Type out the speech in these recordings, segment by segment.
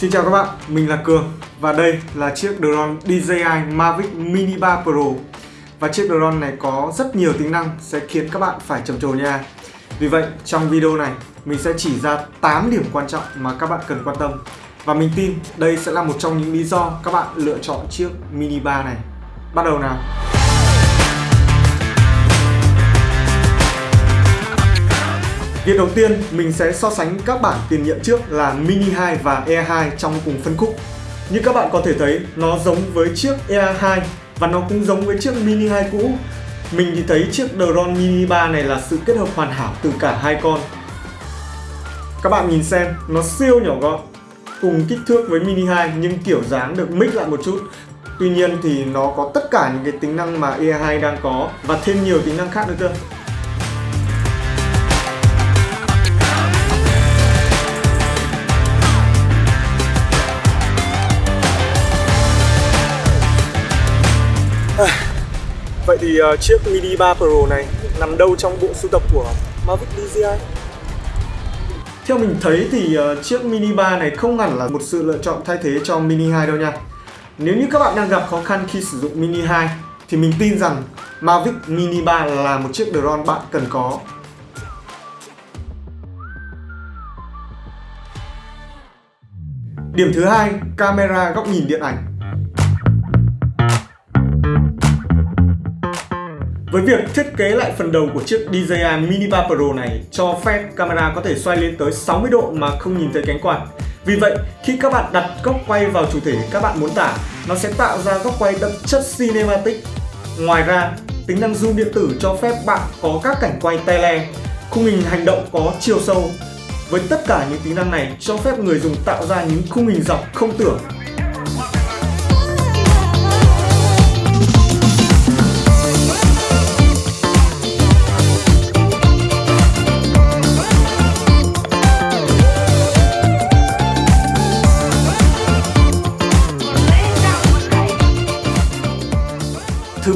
Xin chào các bạn, mình là Cường và đây là chiếc drone DJI Mavic Mini 3 Pro. Và chiếc drone này có rất nhiều tính năng sẽ khiến các bạn phải trầm trồ nha. Vì vậy trong video này mình sẽ chỉ ra 8 điểm quan trọng mà các bạn cần quan tâm. Và mình tin đây sẽ là một trong những lý do các bạn lựa chọn chiếc Mini 3 này. Bắt đầu nào. Việc đầu tiên, mình sẽ so sánh các bản tiền nhiệm trước là Mini 2 và E2 trong cùng phân khúc. Như các bạn có thể thấy, nó giống với chiếc E2 và nó cũng giống với chiếc Mini 2 cũ. Mình thì thấy chiếc drone Mini 3 này là sự kết hợp hoàn hảo từ cả hai con. Các bạn nhìn xem, nó siêu nhỏ gọn, cùng kích thước với Mini 2 nhưng kiểu dáng được mix lại một chút. Tuy nhiên thì nó có tất cả những cái tính năng mà E2 đang có và thêm nhiều tính năng khác nữa cơ. Vậy thì uh, chiếc Mini 3 Pro này nằm đâu trong bộ sưu tập của Mavic DJI? Theo mình thấy thì uh, chiếc Mini 3 này không hẳn là một sự lựa chọn thay thế cho Mini 2 đâu nha. Nếu như các bạn đang gặp khó khăn khi sử dụng Mini 2 thì mình tin rằng Mavic Mini 3 là một chiếc drone bạn cần có. Điểm thứ hai, camera góc nhìn điện ảnh. Với việc thiết kế lại phần đầu của chiếc DJI Mini 3 Pro này cho phép camera có thể xoay lên tới 60 độ mà không nhìn thấy cánh quạt. Vì vậy, khi các bạn đặt góc quay vào chủ thể các bạn muốn tả, nó sẽ tạo ra góc quay đậm chất cinematic. Ngoài ra, tính năng zoom điện tử cho phép bạn có các cảnh quay tele, khung hình hành động có chiều sâu. Với tất cả những tính năng này cho phép người dùng tạo ra những khung hình dọc không tưởng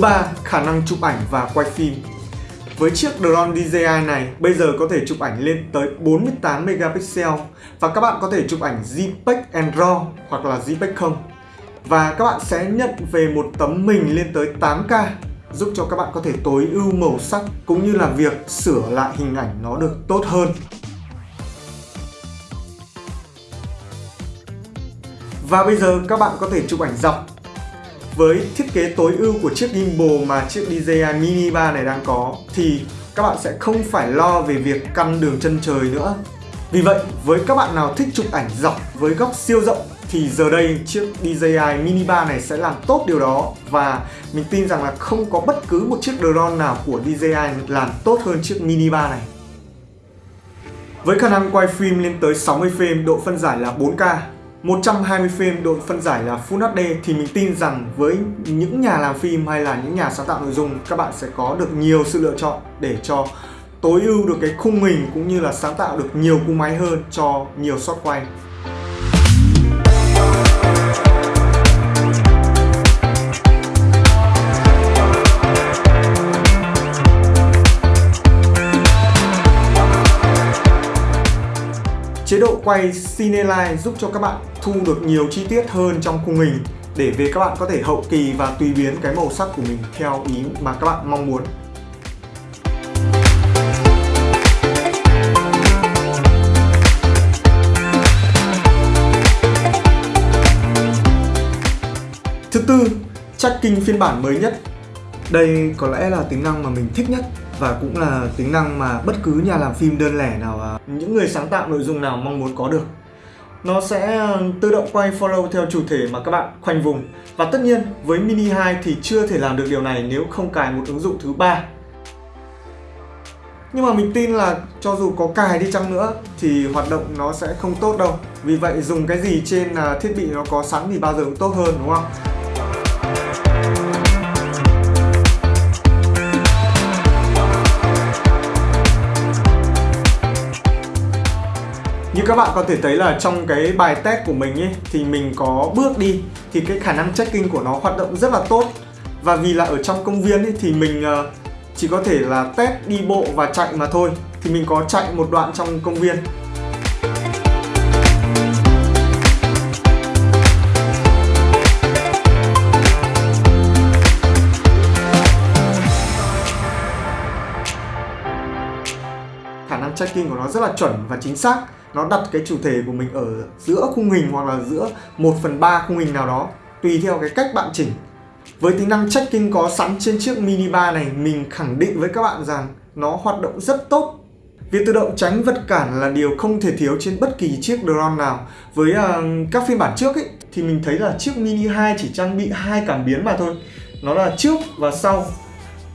Thứ ba, khả năng chụp ảnh và quay phim. Với chiếc drone DJI này, bây giờ có thể chụp ảnh lên tới 48 megapixel và các bạn có thể chụp ảnh JPEG and RAW hoặc là JPEG không. Và các bạn sẽ nhận về một tấm mình lên tới 8K giúp cho các bạn có thể tối ưu màu sắc cũng như là việc sửa lại hình ảnh nó được tốt hơn. Và bây giờ các bạn có thể chụp ảnh dọc với thiết kế tối ưu của chiếc gimbal mà chiếc DJI Mini 3 này đang có thì các bạn sẽ không phải lo về việc căn đường chân trời nữa. Vì vậy, với các bạn nào thích chụp ảnh dọc với góc siêu rộng thì giờ đây chiếc DJI Mini 3 này sẽ làm tốt điều đó và mình tin rằng là không có bất cứ một chiếc drone nào của DJI làm tốt hơn chiếc Mini 3 này. Với khả năng quay phim lên tới 60 frame, độ phân giải là 4K 120 frame độ phân giải là Full HD thì mình tin rằng với những nhà làm phim hay là những nhà sáng tạo nội dung, các bạn sẽ có được nhiều sự lựa chọn để cho tối ưu được cái khung hình cũng như là sáng tạo được nhiều cú máy hơn cho nhiều shot quay. Chế độ quay Cineline giúp cho các bạn thu được nhiều chi tiết hơn trong khung hình để về các bạn có thể hậu kỳ và tùy biến cái màu sắc của mình theo ý mà các bạn mong muốn. Thứ tư, tracking phiên bản mới nhất. Đây có lẽ là tính năng mà mình thích nhất và cũng là tính năng mà bất cứ nhà làm phim đơn lẻ nào à, những người sáng tạo nội dung nào mong muốn có được. Nó sẽ ờ, tự động quay follow theo chủ thể mà các bạn khoanh vùng. Và tất nhiên, với Mini 2 thì chưa thể làm được điều này nếu không cài một ứng dụng thứ ba. Nhưng mà mình tin là cho dù có cài đi chăng nữa thì hoạt động nó sẽ không tốt đâu. Vì vậy dùng cái gì trên à, thiết bị nó có sẵn thì bao giờ cũng tốt hơn, đúng không? Như các bạn có thể thấy là trong cái bài test của mình ấy, thì mình có bước đi thì cái khả năng checking của nó hoạt động rất là tốt. Và vì là ở trong công viên ấy, thì mình ờ, chỉ có thể là test đi bộ và chạy mà thôi. Thì mình có chạy một đoạn trong công viên. Khả năng tracking của nó rất là chuẩn và chính xác nó đặt cái chủ thể của mình ở giữa khung hình hoặc là giữa 1 phần 3 khung hình nào đó tùy theo cái cách bạn chỉnh với tính năng tracking có sẵn trên chiếc Mini bar này mình khẳng định với các bạn rằng nó hoạt động rất tốt Việc tự động tránh vật cản là điều không thể thiếu trên bất kỳ chiếc drone nào. Với uh, các phiên bản trước ấy, thì mình thấy là chiếc Mini 2 chỉ trang bị hai cảm biến mà thôi. Nó là trước và sau.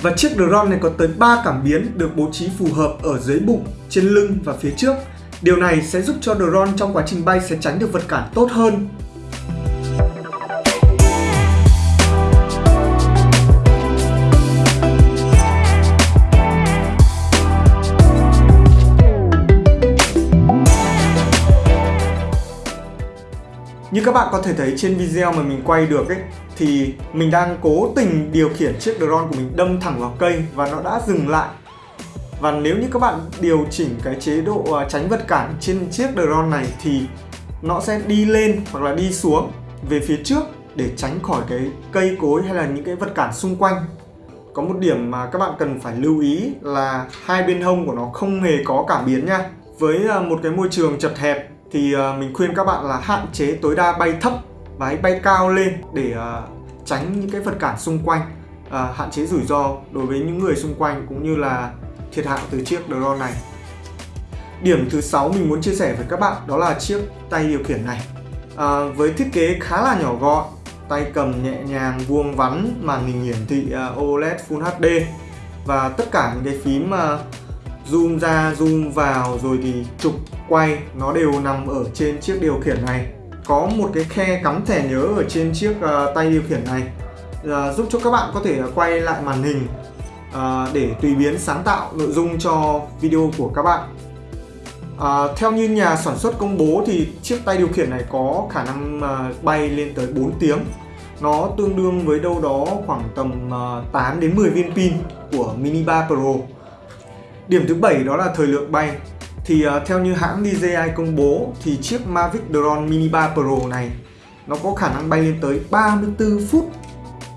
Và chiếc drone này có tới 3 cảm biến được bố trí phù hợp ở dưới bụng, trên lưng và phía trước. Điều này sẽ giúp cho drone trong quá trình bay sẽ tránh được vật cản tốt hơn Như các bạn có thể thấy trên video mà mình quay được ấy, thì mình đang cố tình điều khiển chiếc drone của mình đâm thẳng vào cây và nó đã dừng lại. Và nếu như các bạn điều chỉnh cái chế độ à, tránh vật cản trên chiếc drone này thì nó sẽ đi lên hoặc là đi xuống về phía trước để tránh khỏi cái cây cối hay là những cái vật cản xung quanh. Có một điểm mà các bạn cần phải lưu ý là hai bên hông của nó không hề có cảm biến nha. Với à, một cái môi trường chật hẹp thì à, mình khuyên các bạn là hạn chế tối đa bay thấp và hãy bay cao lên để tránh những cái vật cản xung quanh hạn chế rủi ro đối với những người xung quanh cũng như là thiệt hại từ chiếc drone này. Điểm thứ sáu mình muốn chia sẻ với các bạn đó là chiếc tay điều khiển này. À, với thiết kế khá là nhỏ gọn tay cầm nhẹ nhàng vuông vắn màn hình hiển thị à, OLED Full HD và tất cả những cái phím mà zoom ra zoom vào rồi thì trục quay nó đều nằm ở trên chiếc điều khiển này. Có một cái khe cắm thẻ nhớ ở trên chiếc uh, tay điều khiển này. Uh, giúp cho các bạn có thể quay lại màn hình À, để tùy biến sáng tạo nội dung cho video của các bạn À, theo như nhà sản xuất công bố thì chiếc tay điều khiển này có khả năng à, bay lên tới 4 tiếng nó tương đương với đâu đó khoảng tầm à, uh, 8 đến 10 viên pin của Mini 3 Pro Điểm thứ bảy đó là thời lượng bay. Thì uh, theo như hãng DJI công bố thì chiếc Mavic Drone Mini 3 Pro này nó có khả năng bay lên tới 34 phút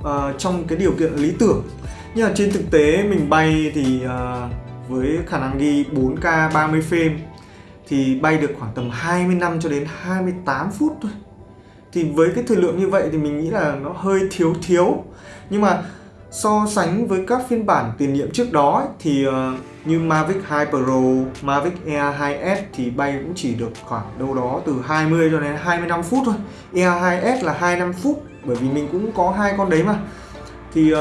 uh, trong cái điều kiện lý tưởng. Nhưng mà trên thực tế mình bay thì uh, với khả năng ghi 4K 30 frame thì bay được khoảng tầm 25 cho đến 28 phút thôi. Thì với cái thời lượng như vậy thì mình nghĩ là nó hơi thiếu thiếu. Nhưng mà So sánh với các phiên bản tiền nhiệm trước đó thì uh, như Mavic 2 Pro, Mavic Air 2S thì bay cũng chỉ được khoảng đâu đó từ 20 cho đến 25 phút thôi. Air 2S là 25 phút bởi vì mình cũng có hai con đấy mà. Thì uh,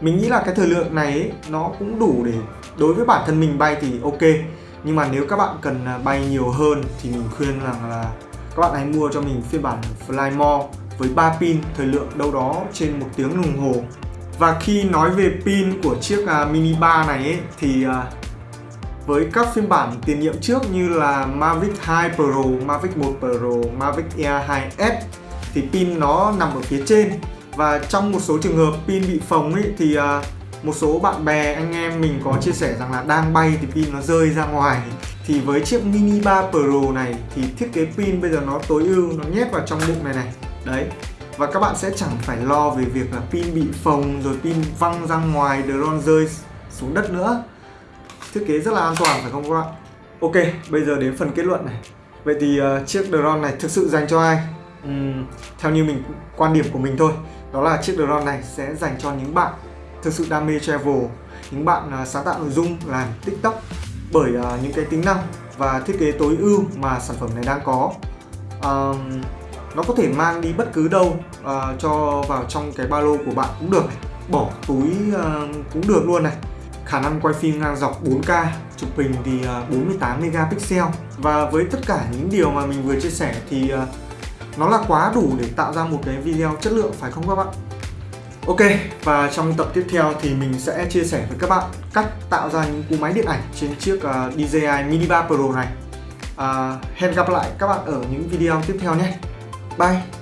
mình nghĩ là cái thời lượng này ấy, nó cũng đủ để đối với bản thân mình bay thì ok. Nhưng mà nếu các bạn cần à, bay nhiều hơn thì mình khuyên rằng là các bạn hãy mua cho mình phiên bản Flymore với 3 pin thời lượng đâu đó trên một tiếng đồng hồ và khi nói về pin của chiếc uh, Mini 3 này ấy, thì uh, với các phiên bản tiền nhiệm trước như là Mavic 2 Pro, Mavic 1 Pro, Mavic Air 2S thì pin nó nằm ở phía trên và trong một số trường hợp pin bị phồng ấy thì à, một số bạn bè anh em mình có chia sẻ rằng là đang bay thì pin nó rơi ra ngoài. Thì với chiếc Mini 3 Pro này thì thiết kế pin bây giờ nó tối ưu nó nhét vào trong bụng này này. Đấy. Và các bạn sẽ chẳng phải lo về việc là pin bị phồng rồi pin văng ra ngoài drone rơi xuống đất nữa. Thiết kế rất là an toàn phải không các bạn? Ok bây giờ đến phần kết luận này. Vậy thì uh, chiếc drone này thực sự dành cho ai? Uhm, theo như mình quan điểm của mình thôi đó là chiếc drone này sẽ dành cho những bạn thực sự đam mê travel những bạn à, sáng tạo nội dung làm tiktok bởi à, những cái tính năng và thiết kế tối ưu mà sản phẩm này đang có. Um, nó có thể mang đi bất cứ đâu uh, cho vào trong cái ba lô của bạn cũng được này bỏ túi uh, cũng được luôn này. Khả năng quay phim ngang dọc 4K chụp hình thì uh, 48 megapixel và với tất cả những điều mà mình vừa chia sẻ thì uh, nó là quá đủ để tạo ra một cái video chất lượng phải không các bạn? Ok và trong tập tiếp theo thì mình sẽ chia sẻ với các bạn cách tạo ra những cú máy điện ảnh trên chiếc à, uh, DJI Mini 3 Pro này. Uh, Hẹn gặp lại các bạn ở những video tiếp theo nhé. Bye!